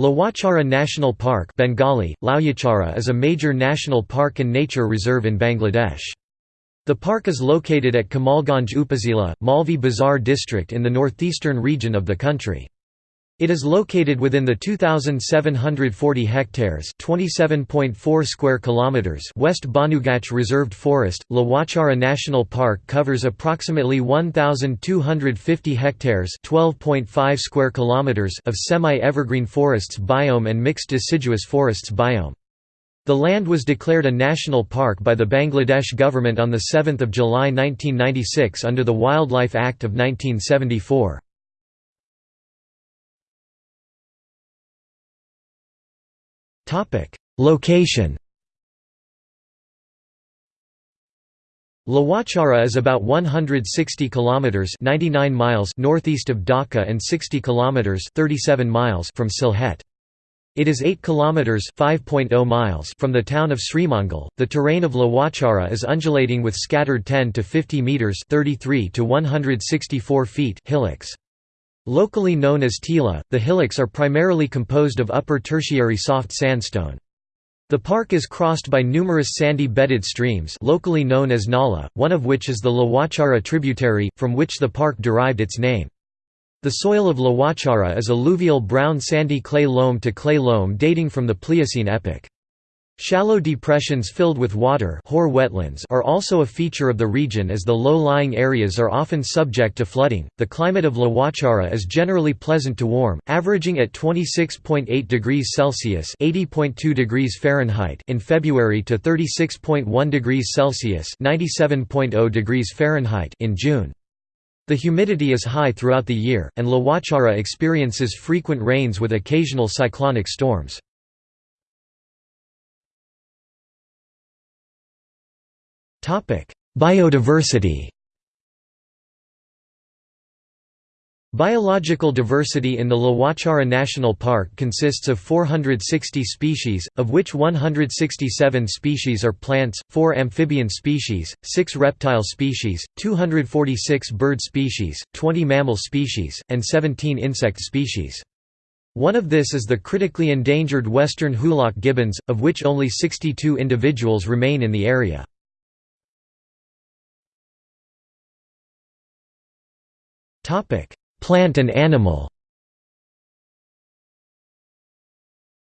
Lawachara National Park Bengali, Lauyachara is a major national park and nature reserve in Bangladesh. The park is located at Kamalganj Upazila, Moulvi Bazar district in the northeastern region of the country. It is located within the 2740 hectares, 27.4 square kilometers West Banugach Reserved Forest. Lawachara National Park covers approximately 1250 hectares, 12.5 square kilometers of semi-evergreen forests biome and mixed deciduous forests biome. The land was declared a national park by the Bangladesh government on the 7th of July 1996 under the Wildlife Act of 1974. Location Lawachara is about 160 kilometers 99 miles northeast of Dhaka and 60 kilometers 37 miles from Sylhet. It is 8 kilometers 5.0 miles from the town of Srimangal. The terrain of Lawachara is undulating with scattered 10 to 50 meters 33 to 164 feet hillocks. Locally known as Tila, the hillocks are primarily composed of upper tertiary soft sandstone. The park is crossed by numerous sandy-bedded streams locally known as Nala, one of which is the Lawachara tributary, from which the park derived its name. The soil of Lawachara is alluvial brown sandy clay loam to clay loam dating from the Pliocene epoch. Shallow depressions filled with water wetlands are also a feature of the region as the low-lying areas are often subject to flooding. The climate of Lawachara is generally pleasant to warm, averaging at 26.8 degrees Celsius (80.2 degrees Fahrenheit) in February to 36.1 degrees Celsius (97.0 degrees Fahrenheit) in June. The humidity is high throughout the year, and Lawachara experiences frequent rains with occasional cyclonic storms. Biodiversity Biological diversity in the Lawachara National Park consists of 460 species, of which 167 species are plants, 4 amphibian species, 6 reptile species, 246 bird species, 20 mammal species, and 17 insect species. One of this is the critically endangered western hoolock gibbons, of which only 62 individuals remain in the area. Plant and animal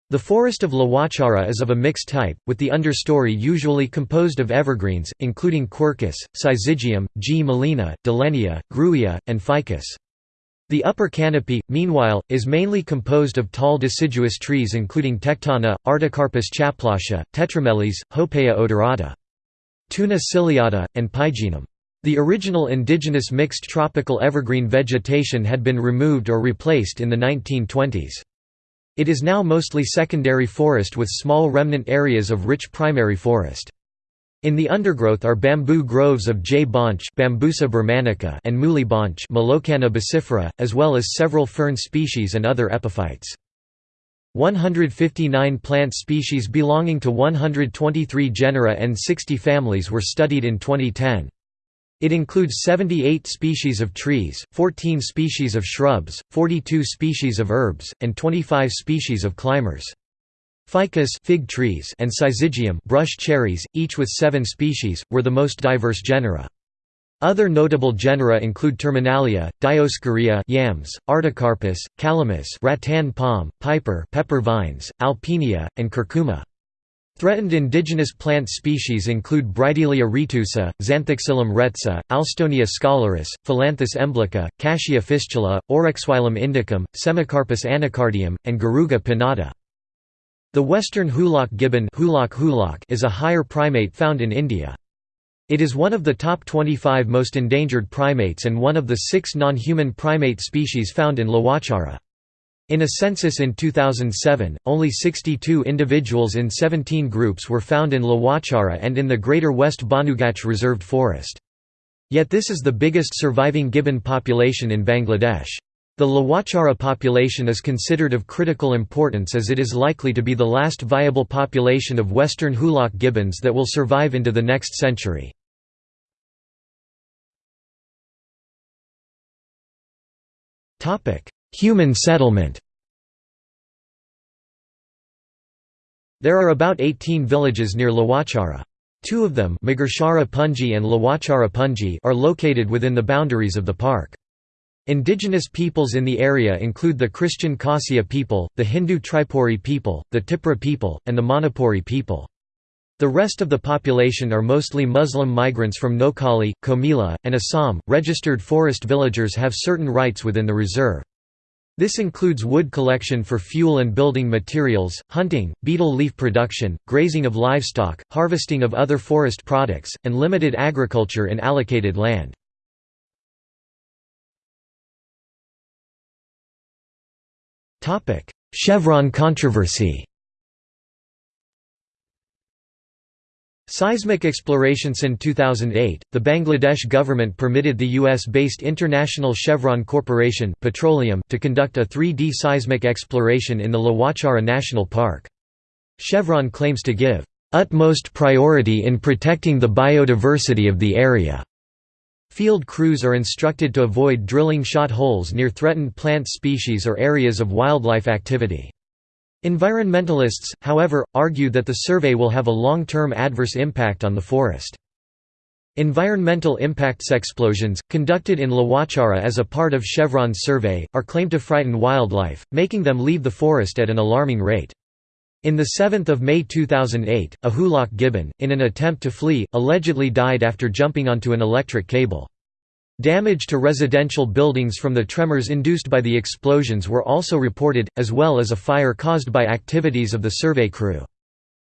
The forest of Lawachara is of a mixed type, with the understory usually composed of evergreens, including quercus, syzygium, gmelina, dillenia, grewia, and ficus. The upper canopy, meanwhile, is mainly composed of tall deciduous trees including tectona, Artocarpus chaplasha, tetrameles, Hopea odorata, Toona ciliata, and pygeum. The original indigenous mixed tropical evergreen vegetation had been removed or replaced in the 1920s. It is now mostly secondary forest with small remnant areas of rich primary forest. In the undergrowth are bamboo groves of J. baunch Bambusa and Muli bacifera, as well as several fern species and other epiphytes. 159 plant species belonging to 123 genera and 60 families were studied in 2010. It includes 78 species of trees, 14 species of shrubs, 42 species of herbs, and 25 species of climbers. Ficus fig trees and Syzygium brush cherries, each with seven species, were the most diverse genera. Other notable genera include Terminalia, Dioscorea yams, Artocarpus, Calamus rattan palm, piper pepper vines, Alpinia, and curcuma. Threatened indigenous plant species include Bridelia retusa, Zanthoxylum rhetsa, Alstonia scholaris, Phyllanthus emblica, Cassia fistula, Oroxylum indicum, Semecarpus anacardium, and Garuga pinnata. The western hoolock gibbon is a higher primate found in India. It is one of the top 25 most endangered primates and one of the six non-human primate species found in Lawachara. In a census in 2007, only 62 individuals in 17 groups were found in Lawachara and in the Greater West Banugach Reserved Forest. Yet this is the biggest surviving gibbon population in Bangladesh. The Lawachara population is considered of critical importance as it is likely to be the last viable population of western hoolock gibbons that will survive into the next century. Human settlement There are about 18 villages near Lawachara. Two of them Magurchhara Punji and Lawachara Punji are located within the boundaries of the park. Indigenous peoples in the area include the Christian Khasia people, the Hindu Tripuri people, the Tipra people, and the Manipuri people. The rest of the population are mostly Muslim migrants from Noakhali, Comilla, and Assam. Registered forest villagers have certain rights within the reserve. This includes wood collection for fuel and building materials, hunting, betel leaf production, grazing of livestock, harvesting of other forest products, and limited agriculture in allocated land. Chevron controversy Seismic exploration Since 2008, the Bangladesh government permitted the US-based International Chevron Corporation Petroleum to conduct a 3D seismic exploration in the Lawachara National Park. Chevron claims to give utmost priority in protecting the biodiversity of the area. Field crews are instructed to avoid drilling shot holes near threatened plant species or areas of wildlife activity. Environmentalists, however, argue that the survey will have a long-term adverse impact on the forest. Environmental impacts explosions, conducted in Lawachara as a part of Chevron's survey, are claimed to frighten wildlife, making them leave the forest at an alarming rate. In the 7th of May 2008, a hoolock gibbon, in an attempt to flee, allegedly died after jumping onto an electric cable. Damage to residential buildings from the tremors induced by the explosions were also reported, as well as a fire caused by activities of the survey crew.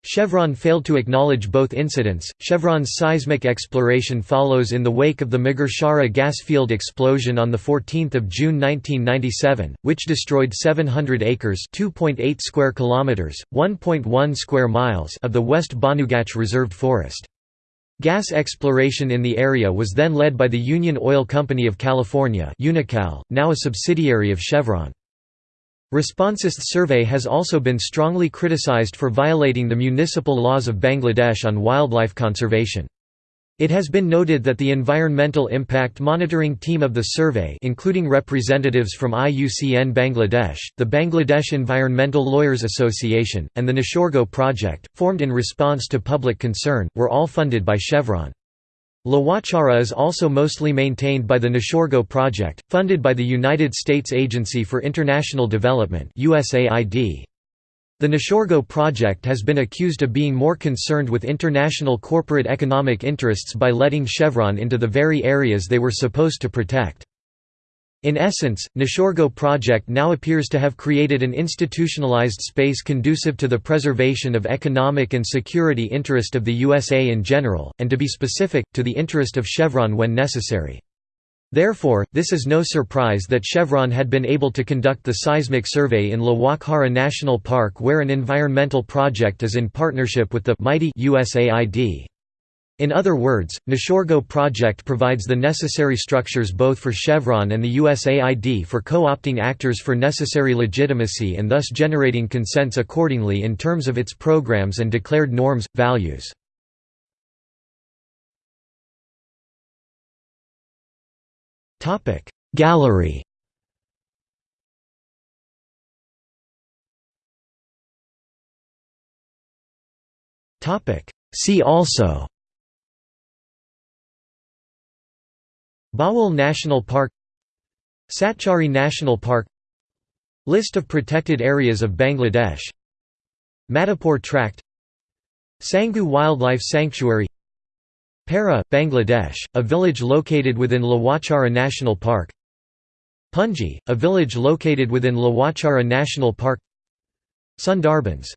Chevron failed to acknowledge both incidents. Chevron's seismic exploration follows in the wake of the Magurchhara gas field explosion on the 14th of June 1997, which destroyed 700 acres (2.8 square kilometers, 1.1 square miles) of the West Banugach reserved forest. Gas exploration in the area was then led by the Union Oil Company of California Unocal, now a subsidiary of Chevron. Responsist survey has also been strongly criticized for violating the municipal laws of Bangladesh on wildlife conservation. It has been noted that the Environmental Impact Monitoring Team of the survey including representatives from IUCN Bangladesh, the Bangladesh Environmental Lawyers Association, and the Nishorgo Project, formed in response to public concern, were all funded by Chevron. Lawachara is also mostly maintained by the Nishorgo Project, funded by the United States Agency for International Development USAID. The Nishorgo project has been accused of being more concerned with international corporate economic interests by letting Chevron into the very areas they were supposed to protect. In essence, Nishorgo project now appears to have created an institutionalized space conducive to the preservation of economic and security interest of the USA in general, and to be specific, to the interest of Chevron when necessary. Therefore, this is no surprise that Chevron had been able to conduct the seismic survey in Lawachara National Park where an environmental project is in partnership with the mighty USAID. In other words, the Nishorgo project provides the necessary structures both for Chevron and the USAID for co-opting actors for necessary legitimacy and thus generating consents accordingly in terms of its programs and declared norms, values. Gallery. See also. Bhawal National Park. Satchari National Park. List of protected areas of Bangladesh. Madhupur Tract. Sangu Wildlife Sanctuary Para, Bangladesh, a village located within Lawachara National Park. Punji, a village located within Lawachara National Park. Sundarbans